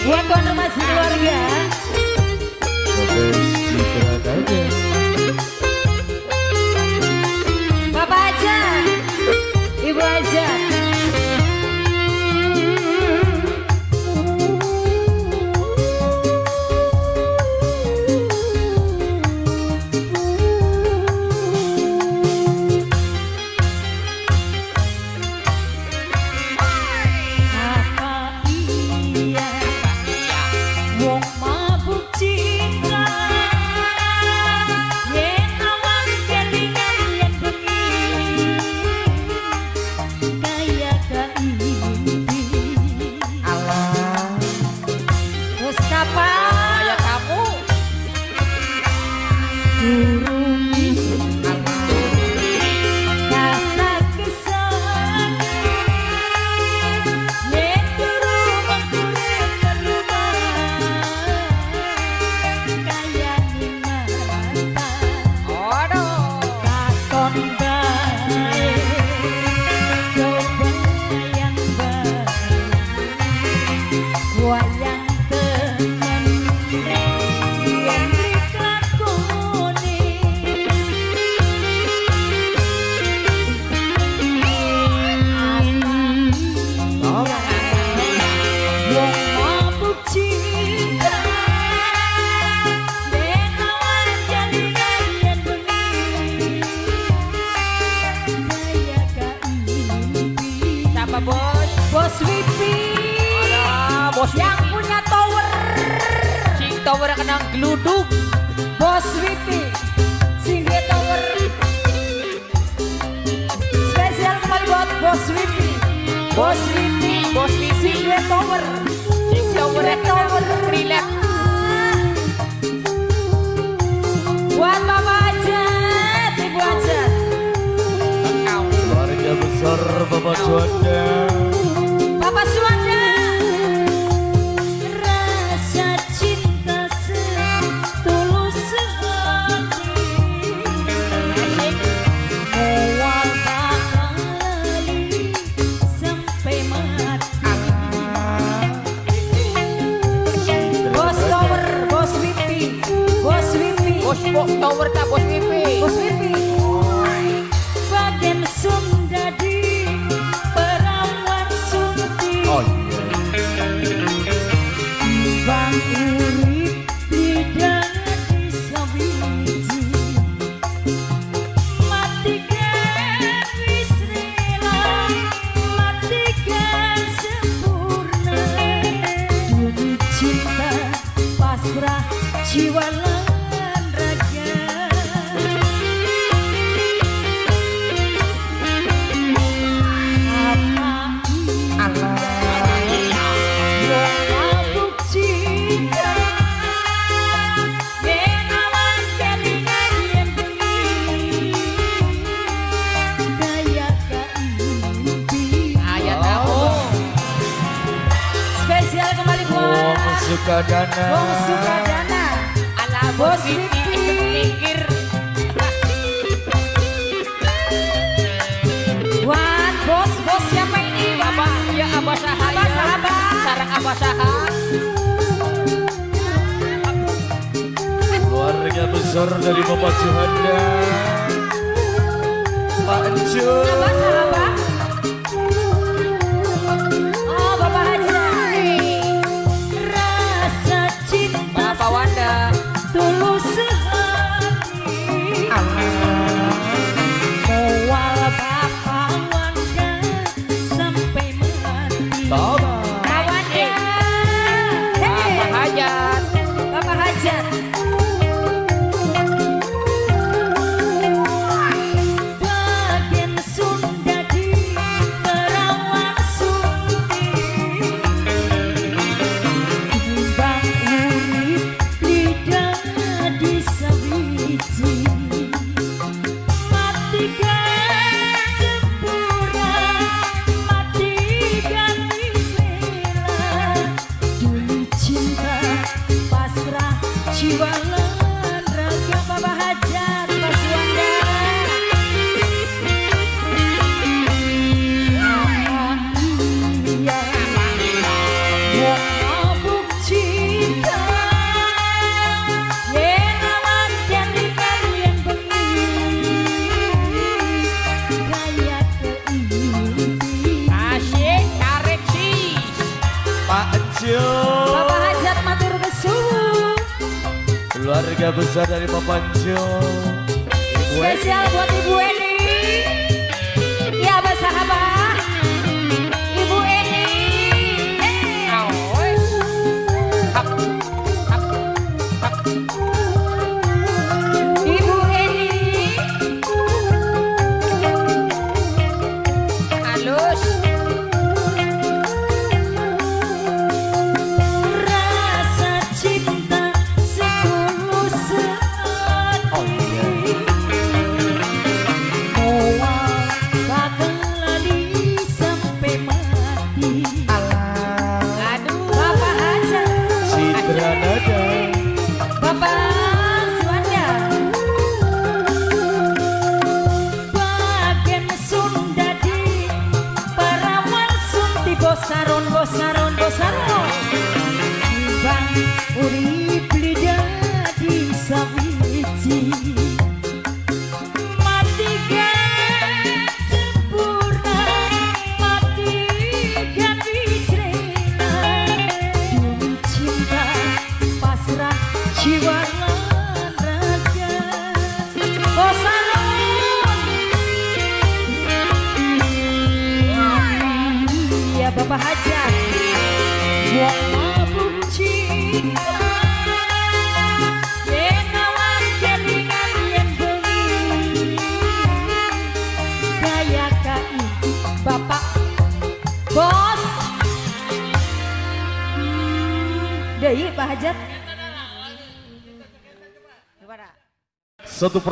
Buat konfirmasi keluarga.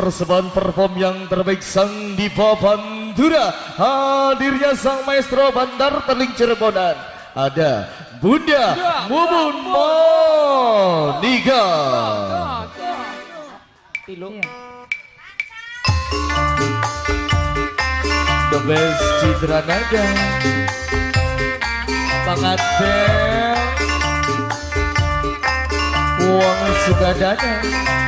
persembahan perform yang terbaik sang Diva Bandura. Hadirnya sang maestro Bandar Teling Cirebonan ada Bunda Mumun Monika iya. The best Citra Naga Bangat Bel Uang Sukadana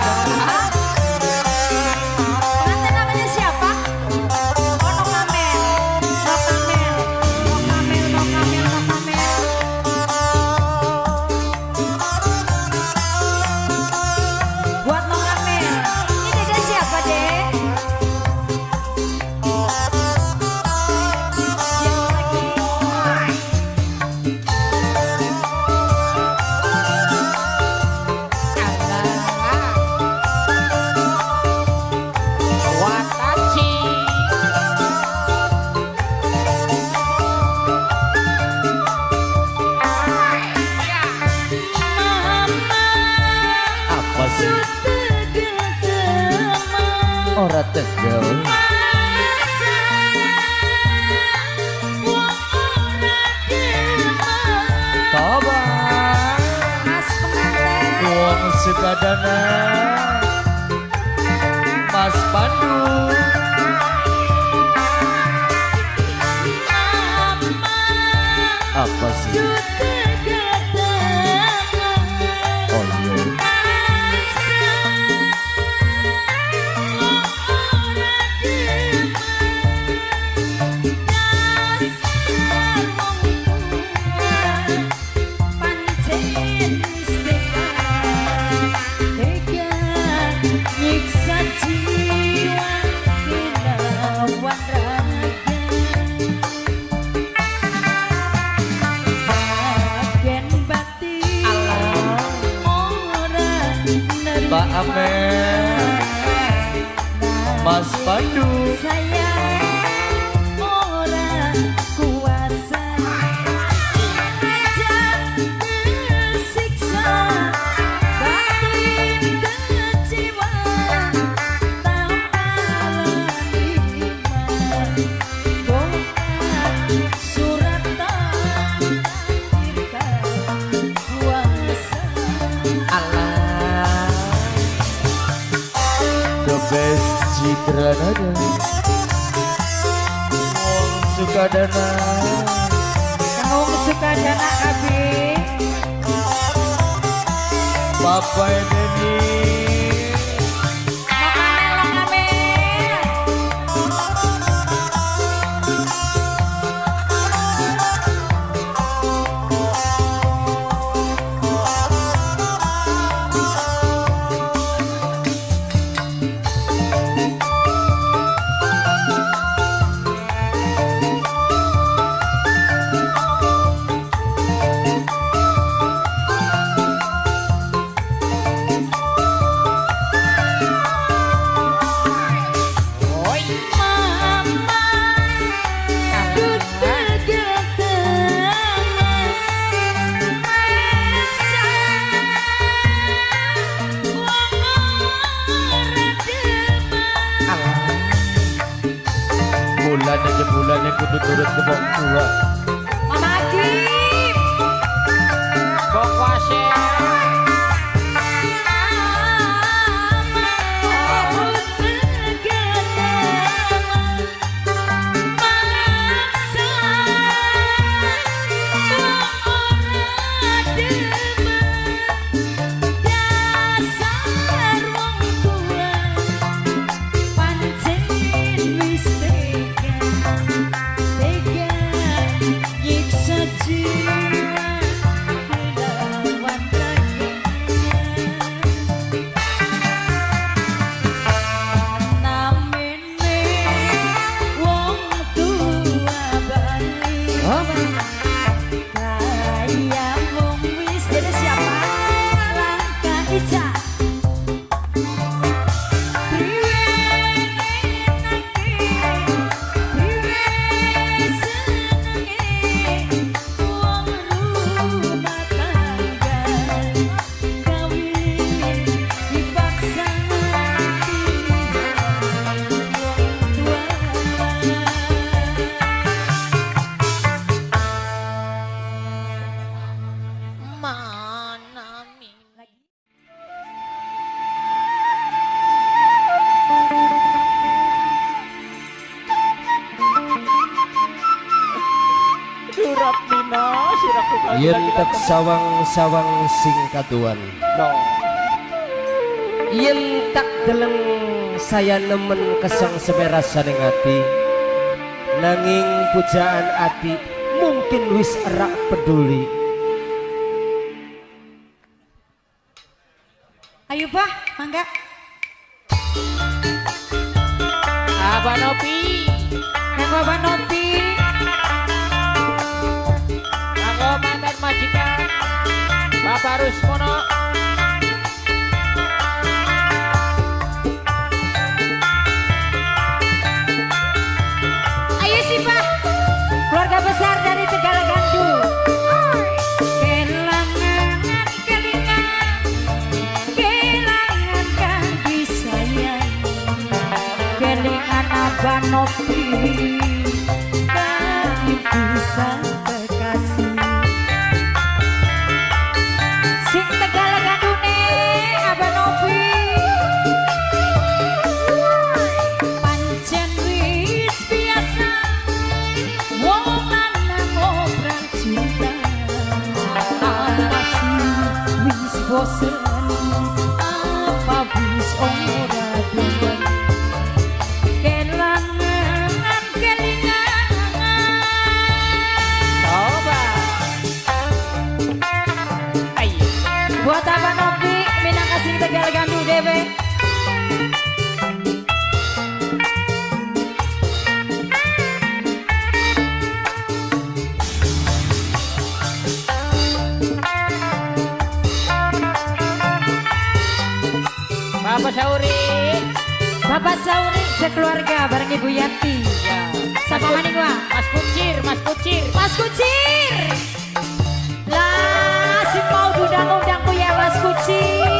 sawang-sawang sing tuan no. yang tak deleng saya nemen kesang seberasa hati nanging pujaan hati mungkin wis erak peduli. Banopi Kami bisa Bapak Saurin sekeluarga bareng Ibu Yati, Sama ya. maning wa. Mas Kucir, Mas Kucir. Mas Kucir. Lah si mau undang-undangku ya Mas Kucir.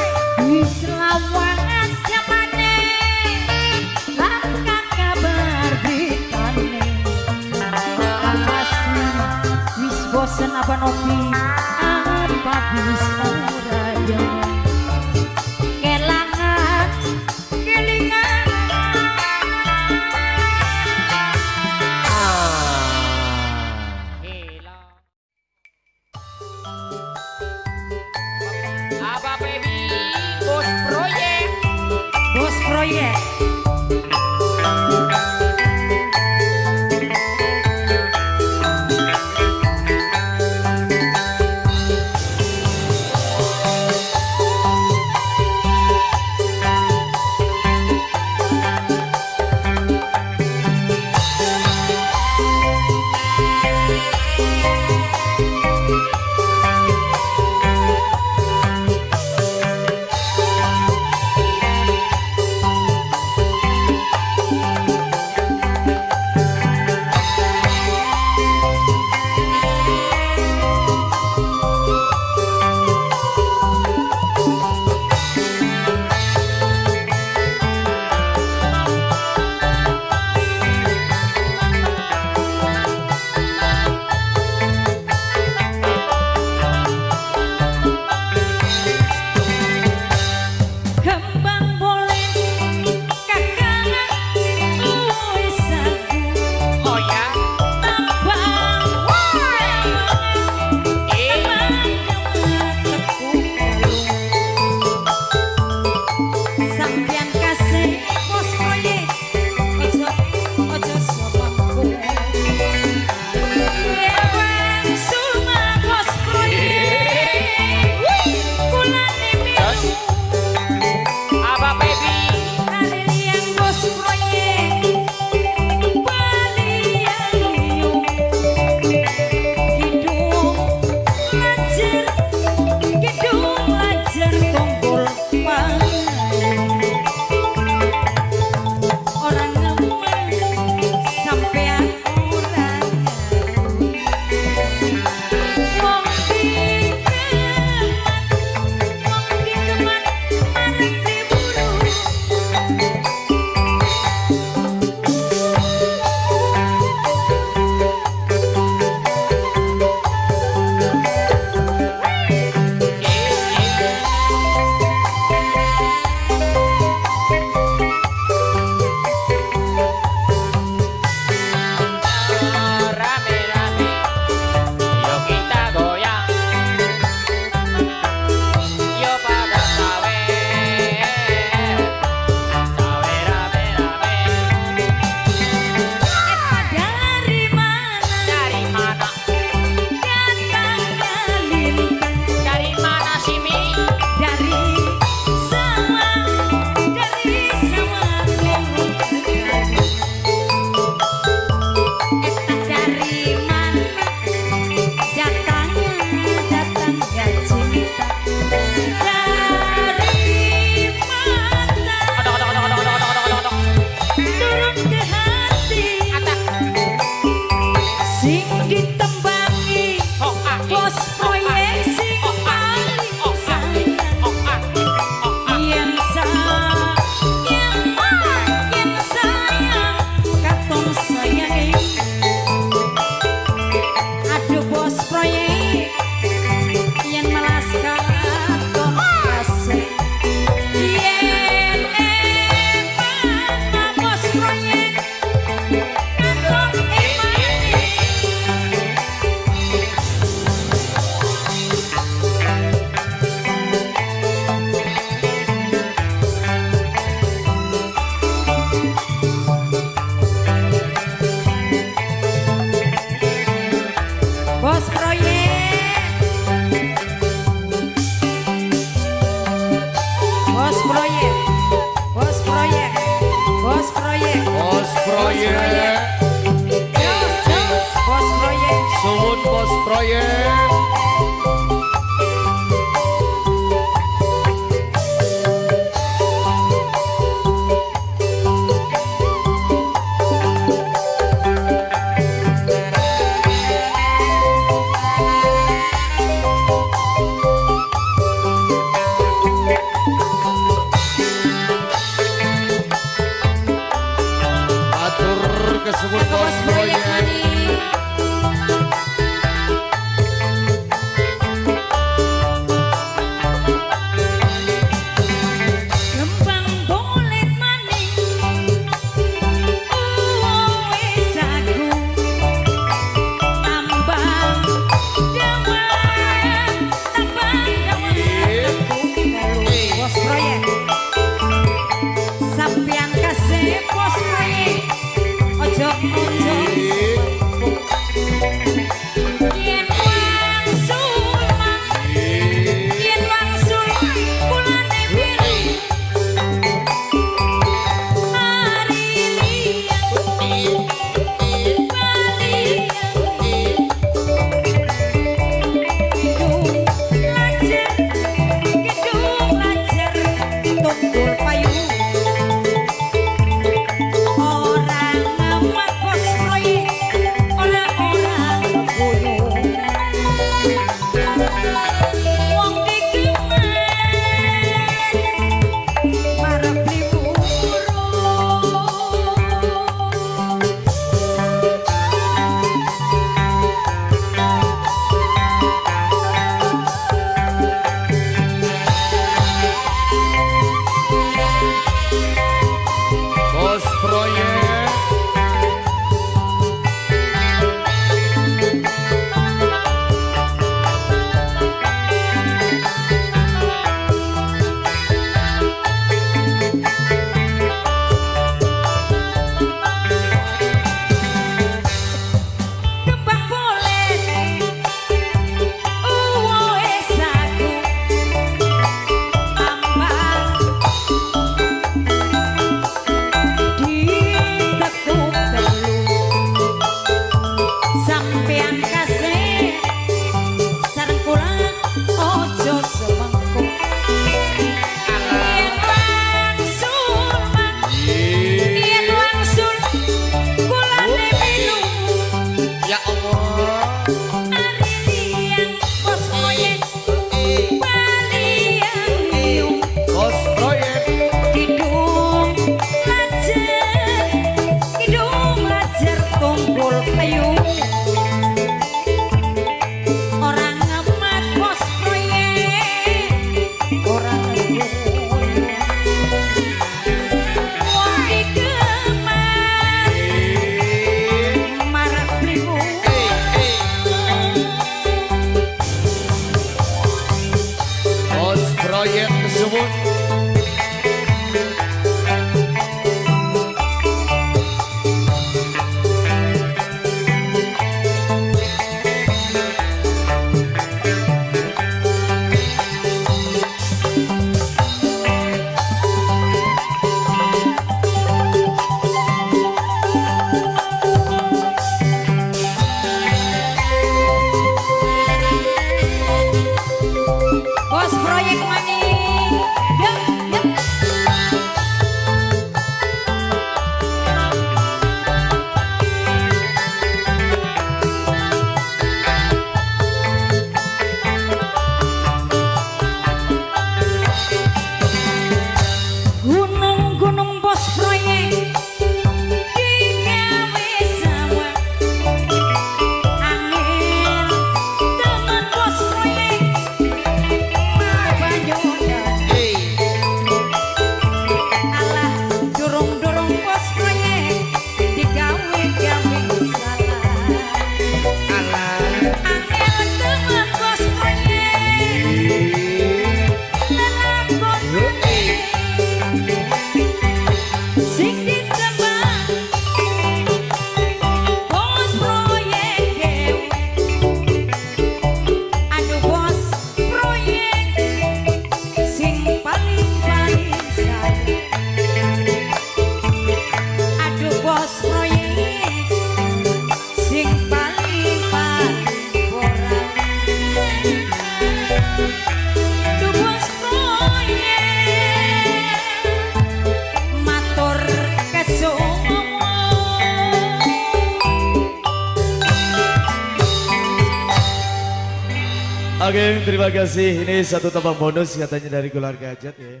Oke, terima kasih. Ini satu tambah bonus katanya dari Gular Gajat ya.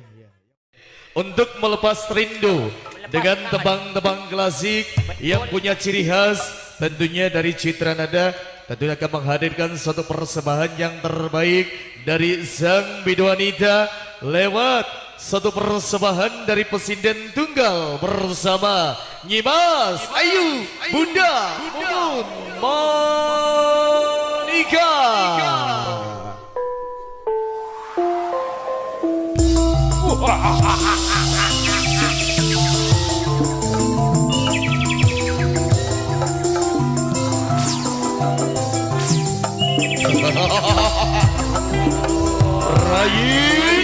Untuk melepas rindu dengan tebang-tebang klasik yang punya ciri khas tentunya dari Citra Nada tentunya akan menghadirkan suatu persembahan yang terbaik dari Sang Biduanita lewat satu persembahan dari pesinden tunggal bersama Nyimas Ayu Bunda Mumun Monika. Rayi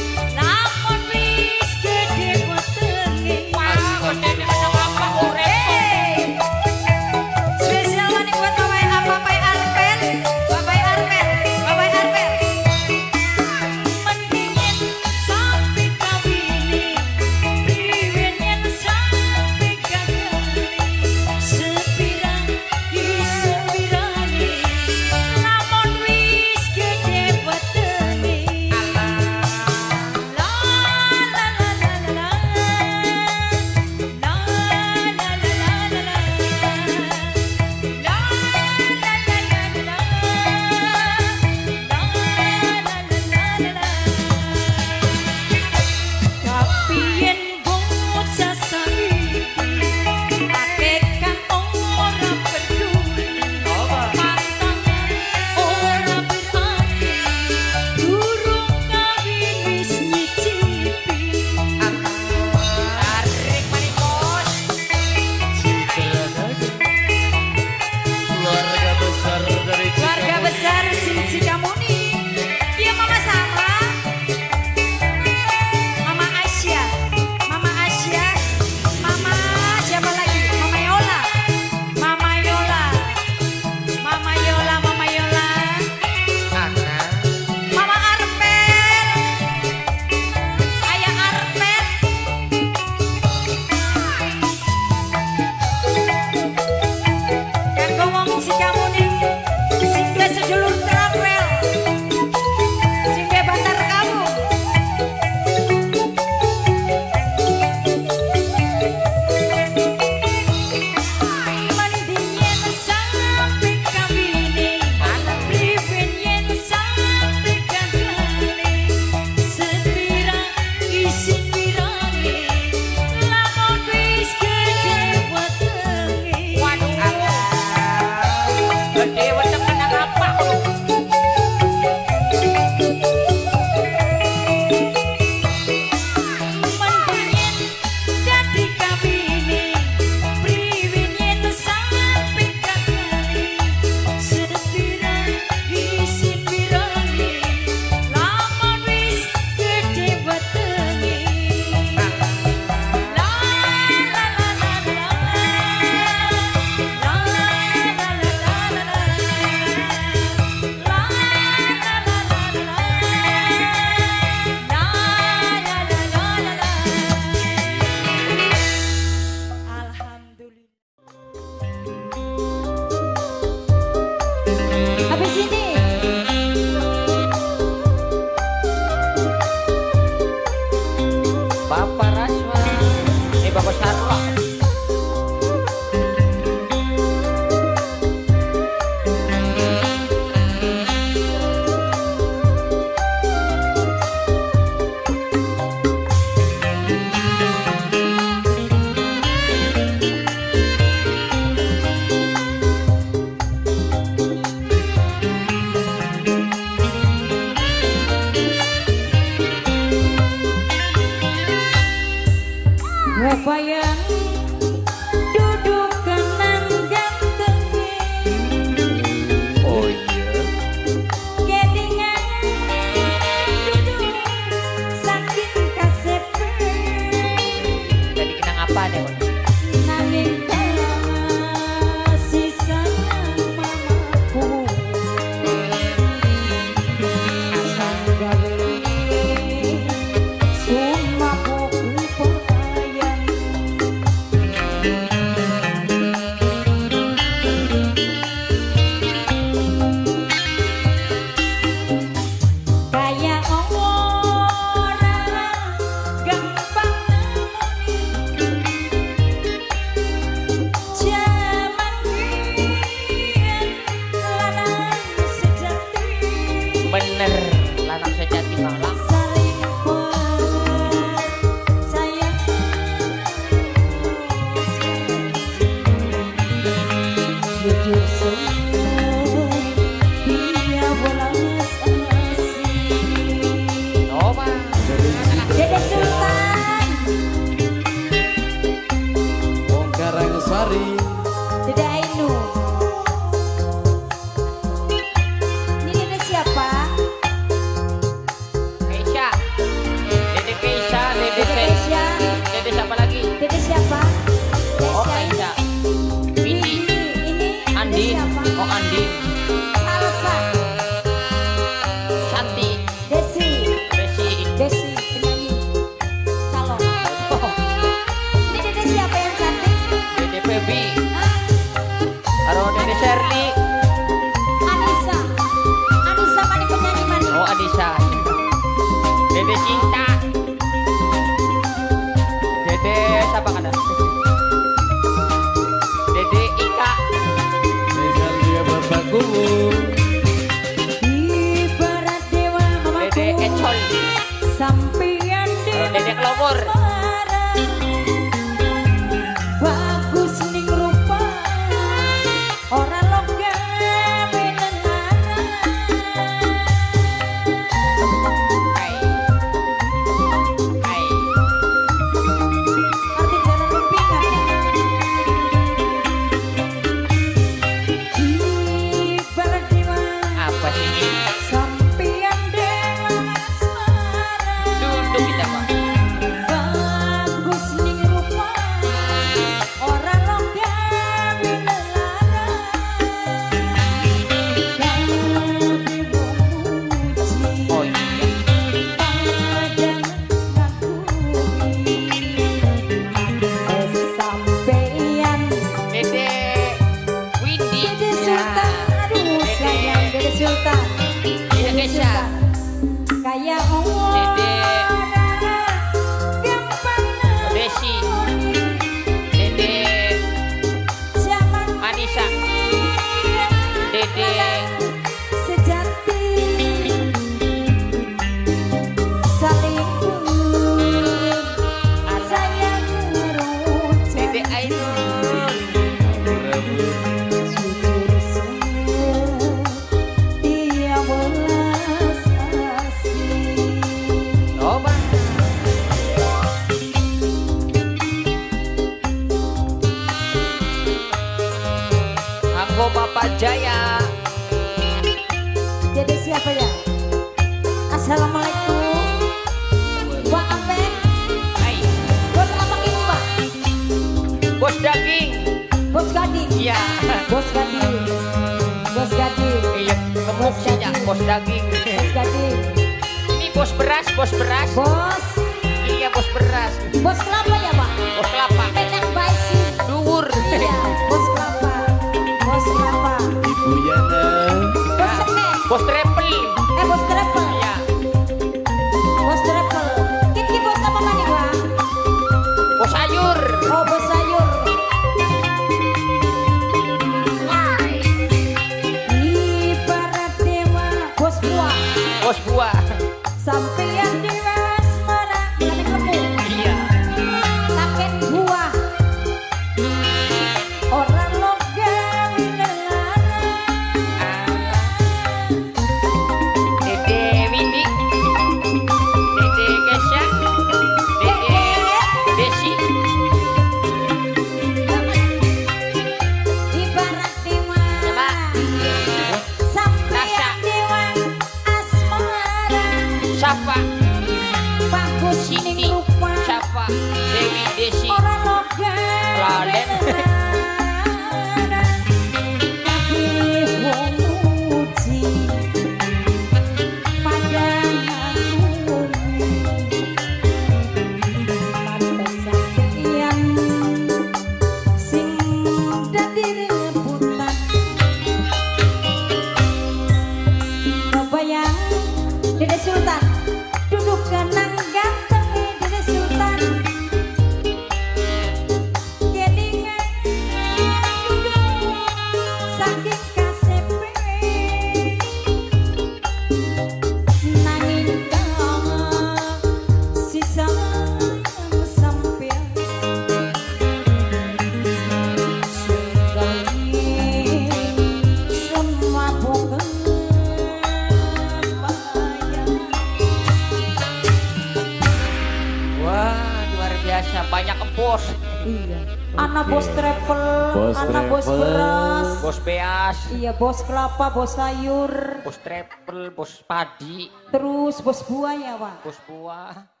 bos kelapa, bos sayur, bos travel, bos padi, terus bos buah ya, pak. Bos buah.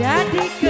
já de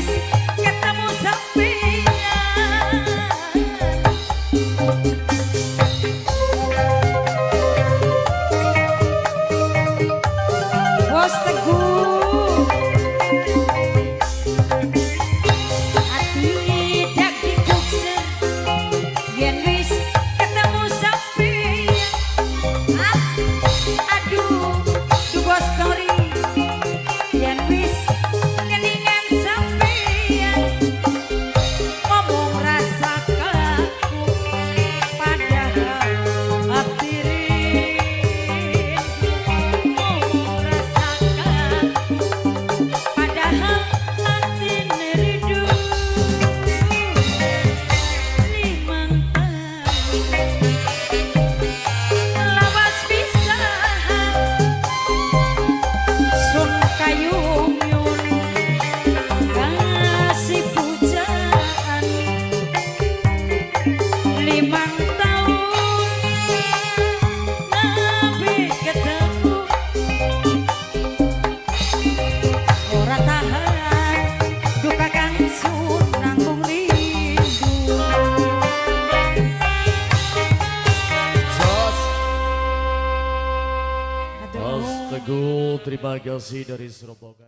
peace. Kasih dari Surabaya.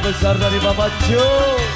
Besar dari Bapak Jo.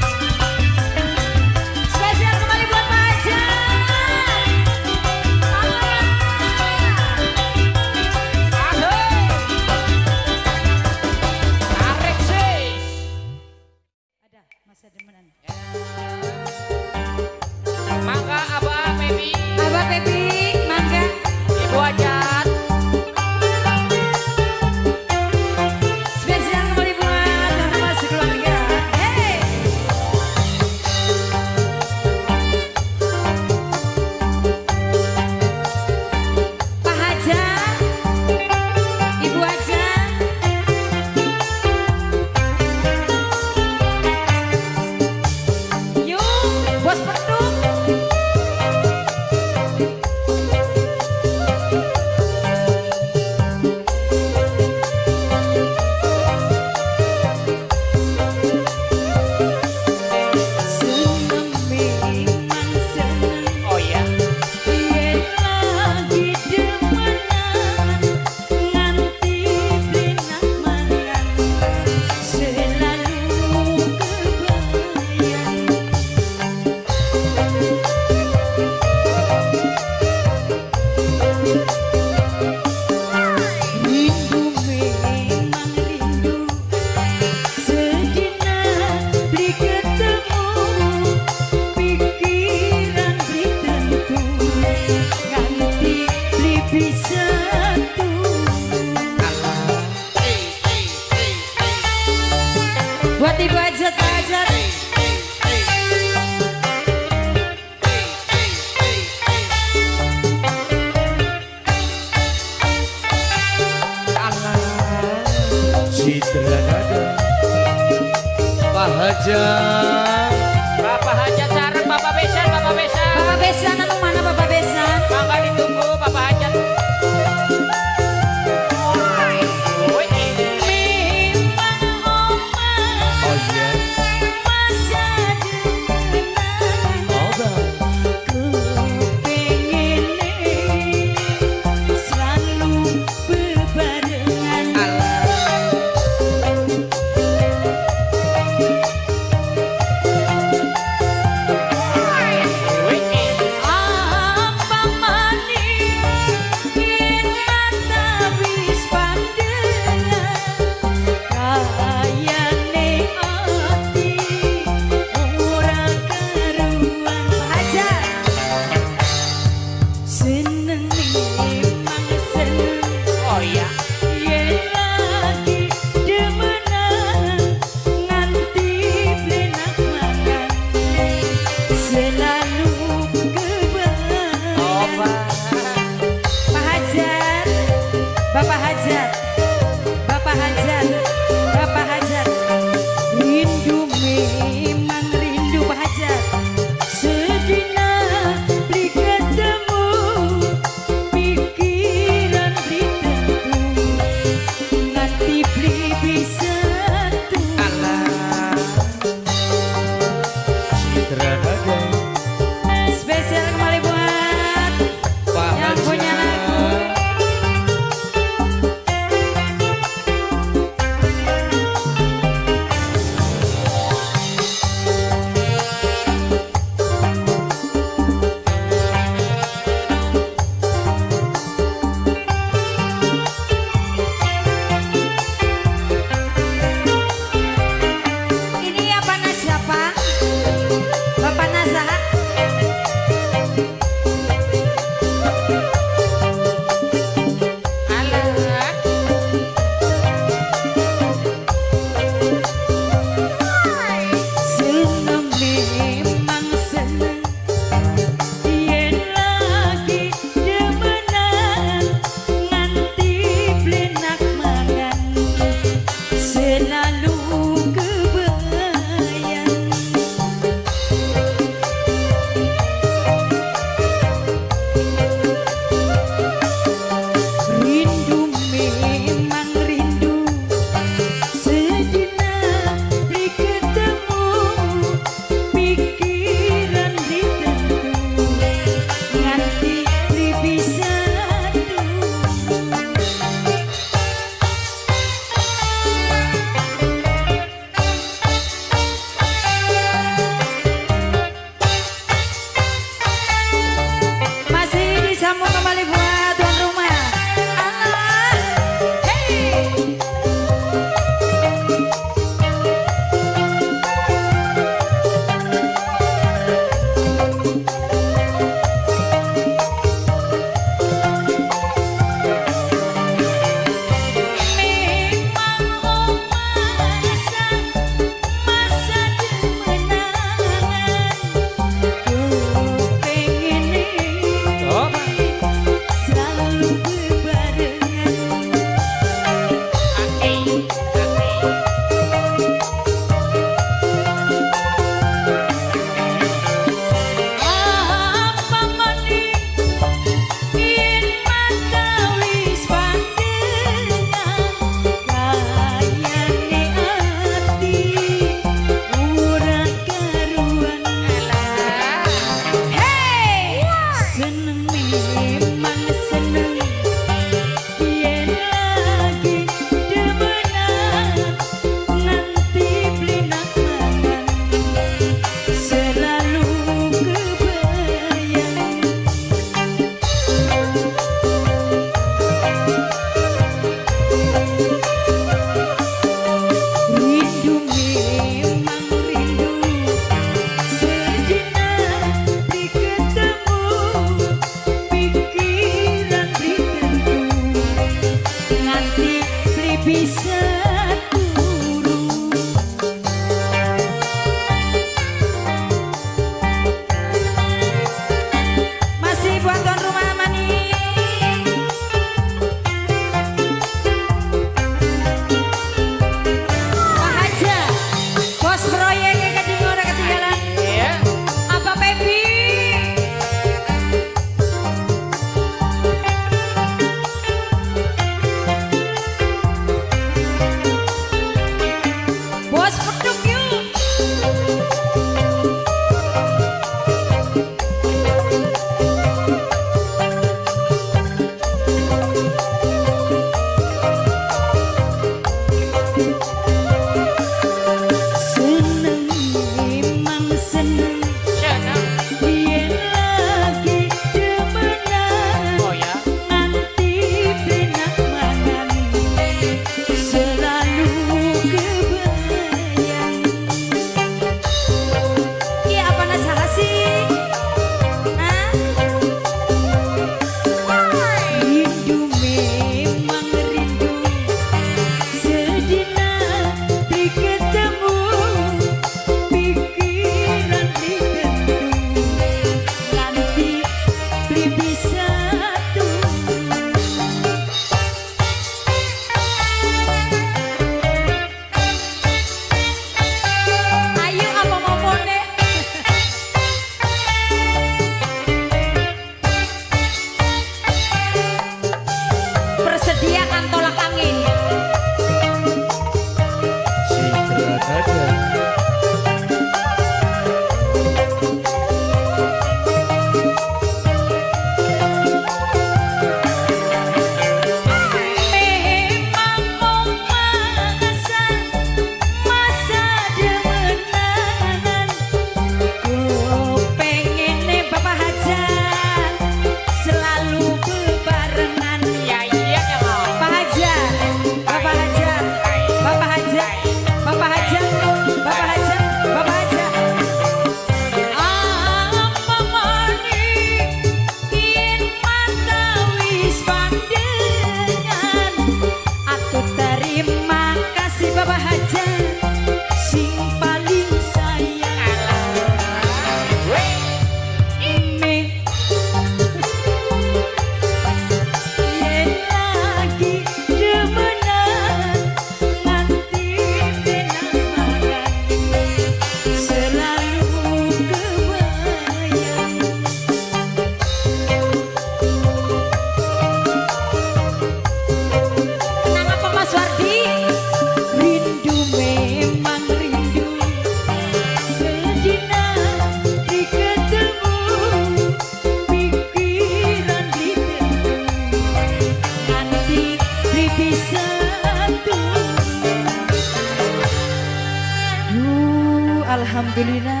Alhamdulillah.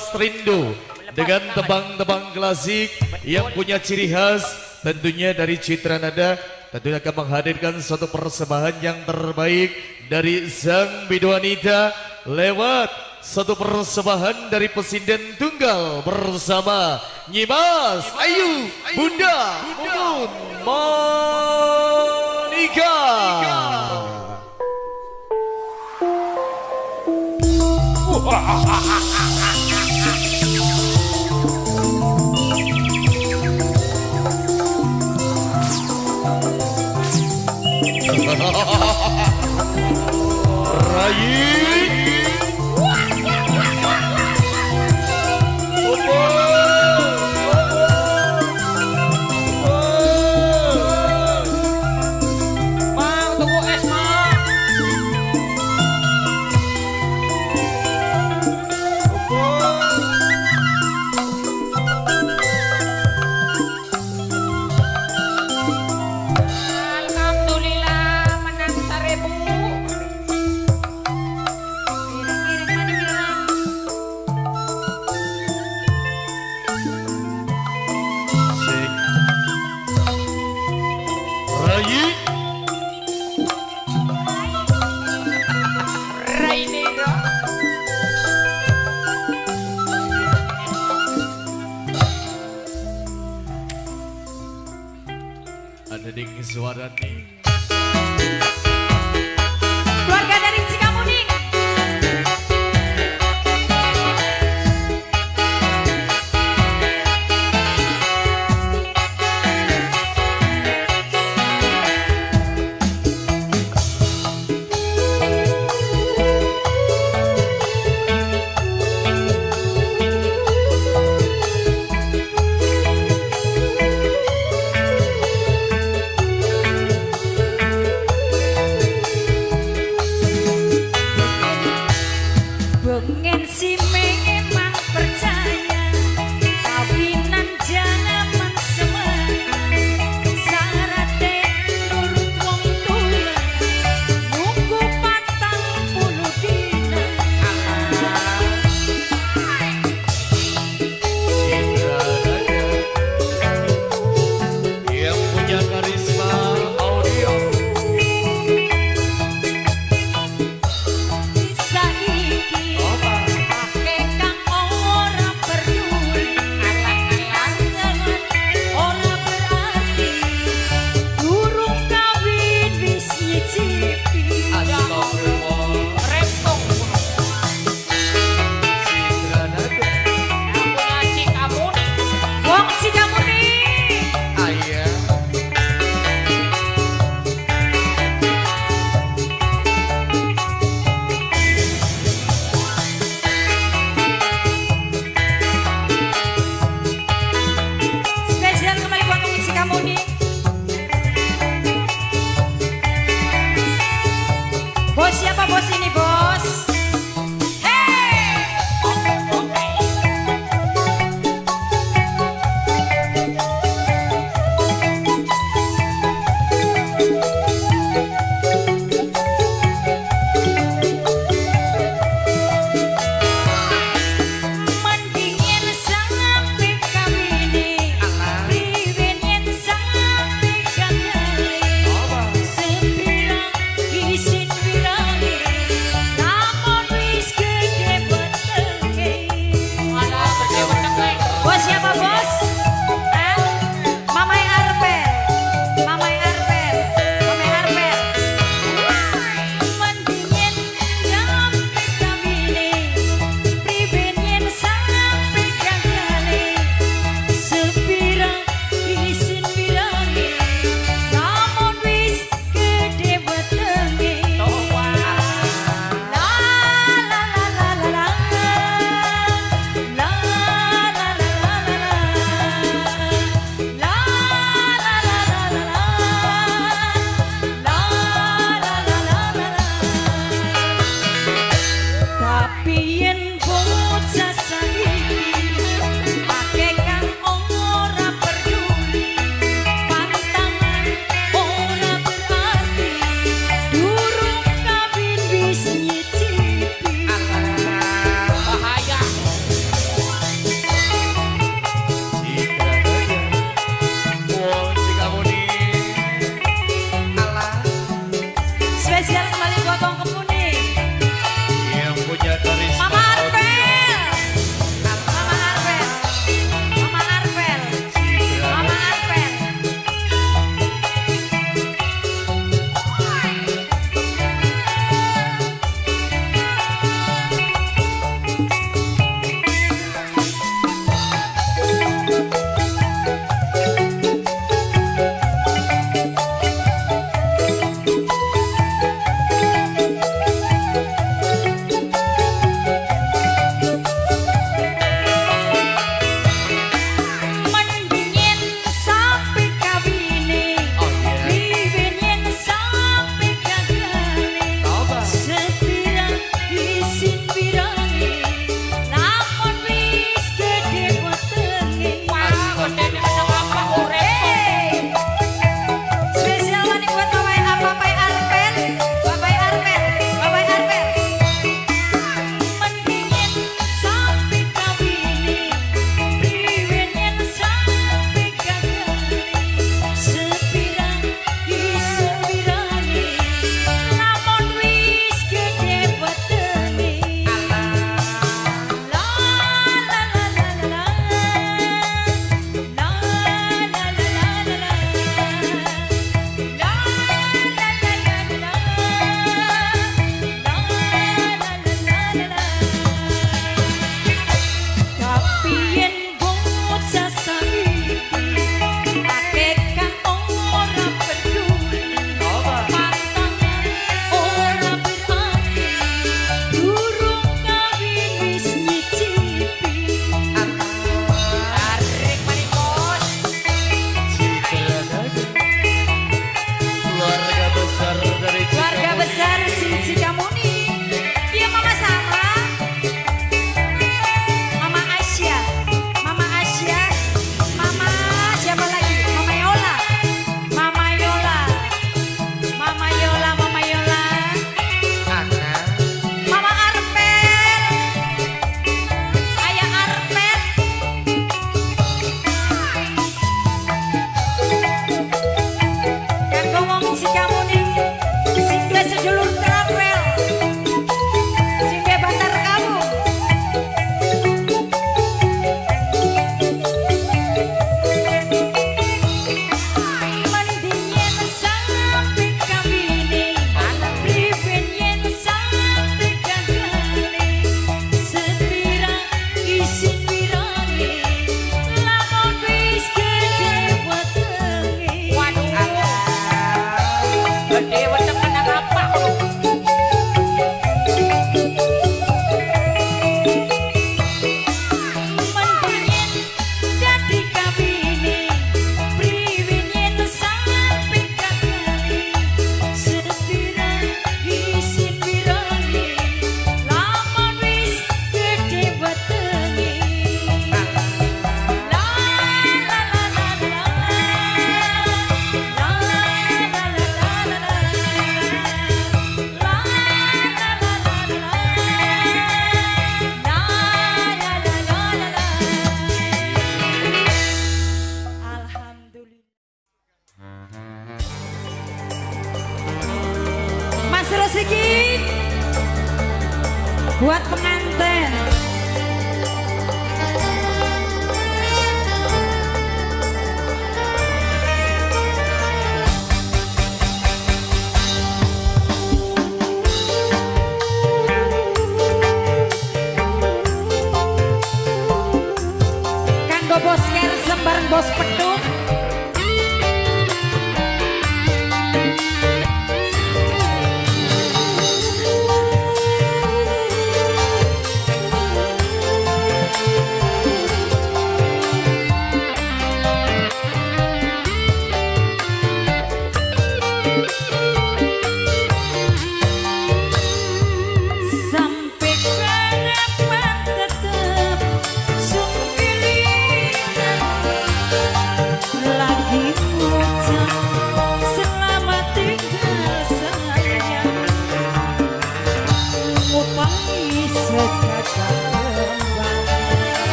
kelas Rindu. Dengan tebang-tebang klasik yang punya ciri khas tentunya dari Citra Nada tentunya akan menghadirkan suatu persembahan yang terbaik dari sang biduanita lewat satu persembahan dari pesinden tunggal bersama Nyimas Ayu Bunda Mumun Monika. aí.